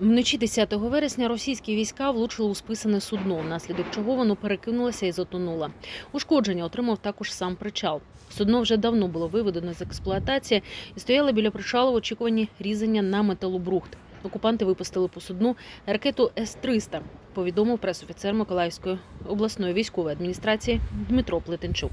Вночі 10 вересня російські війська влучили у списане судно, внаслідок чого воно перекинулося і затонуло. Ушкодження отримав також сам причал. Судно вже давно було виведено з експлуатації і стояло біля причалу в очікуванні різання на металобрухт. Окупанти випустили по судну ракету С-300, повідомив пресофіцер Миколаївської обласної військової адміністрації Дмитро Плетенчук.